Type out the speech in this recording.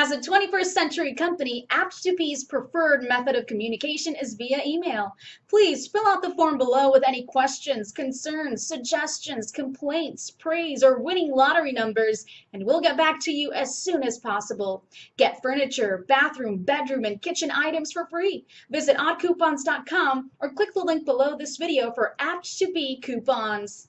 As a 21st century company, Apt2B's preferred method of communication is via email. Please fill out the form below with any questions, concerns, suggestions, complaints, praise, or winning lottery numbers, and we'll get back to you as soon as possible. Get furniture, bathroom, bedroom, and kitchen items for free. Visit oddcoupons.com or click the link below this video for Apt2P coupons.